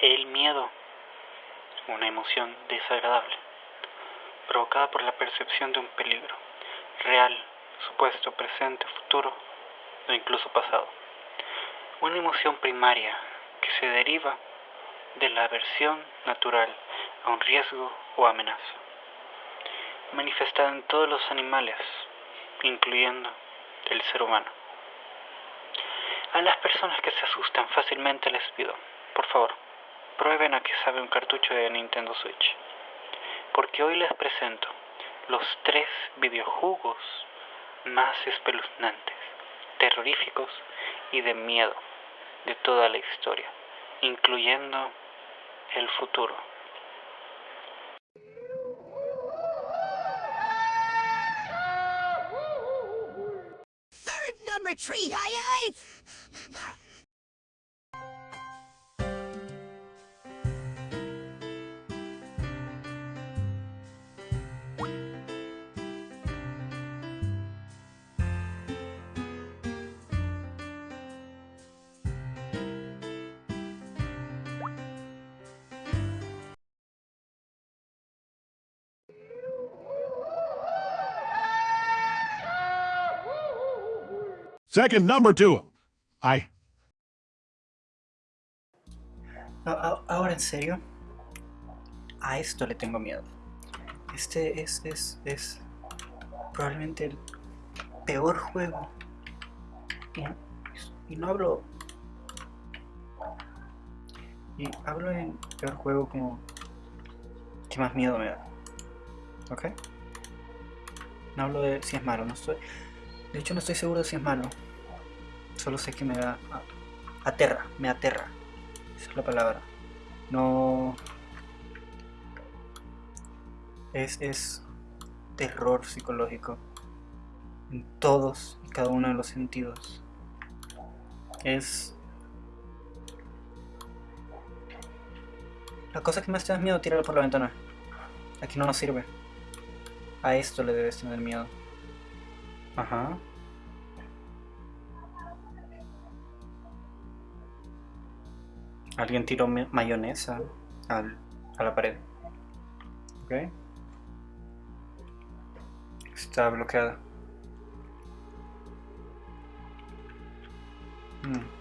El miedo, una emoción desagradable, provocada por la percepción de un peligro, real, supuesto, presente, futuro o incluso pasado. Una emoción primaria que se deriva de la aversión natural a un riesgo o amenaza, manifestada en todos los animales, incluyendo el ser humano. A las personas que se asustan fácilmente les pido, por favor, prueben a que sabe un cartucho de Nintendo Switch. Porque hoy les presento los tres videojugos más espeluznantes, terroríficos y de miedo de toda la historia, incluyendo el futuro. Third number tree, aye aye! Second number two. I. Ahora en serio, a esto le tengo miedo. Este es, es, es probablemente el peor juego. Y, y no hablo. Y hablo en peor juego como que más miedo me da. ¿Ok? No hablo de si es malo, no estoy. De hecho no estoy seguro de si es malo. Solo sé que me da. a- aterra, me aterra. Esa es la palabra. No. Es, es terror psicológico. En todos y cada uno de los sentidos. Es. La cosa que más te da miedo, tíralo por la ventana. Aquí no nos sirve. A esto le debes tener miedo. Ajá. Alguien tiró ma- mayonesa al- a la pared. Ok. Está bloqueada. Mm.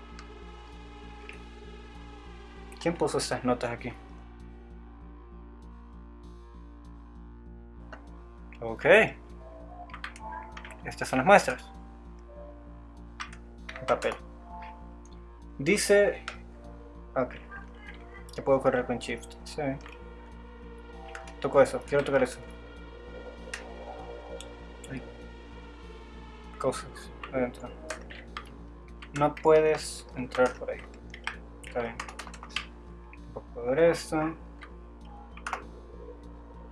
¿Quién puso estas notas aquí? Ok. Estas son las muestras. En papel. Dice... Ok. Ya puedo correr con Shift. Sí. Toco eso. Quiero tocar eso. Hay cosas adentro. No puedes entrar por ahí. Está bien. Ver esto.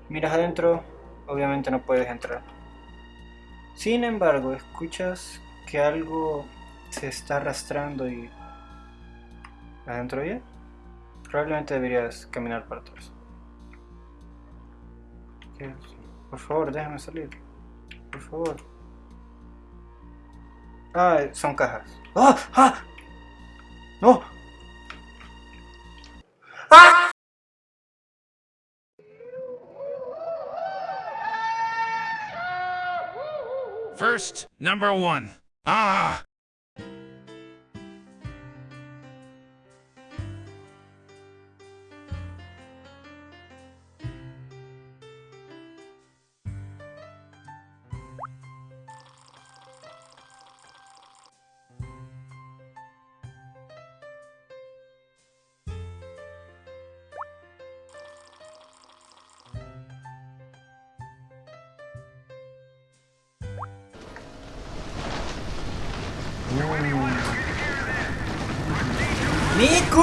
Miras adentro. Obviamente no puedes entrar. Sin embargo, escuchas que algo se está arrastrando y... ¿Adentro ya? Probablemente deberías caminar para atrás. Por favor, déjame salir. Por favor. Ah, son cajas. ¡Ah! ¡Ah! ¡No! First number one. Ah.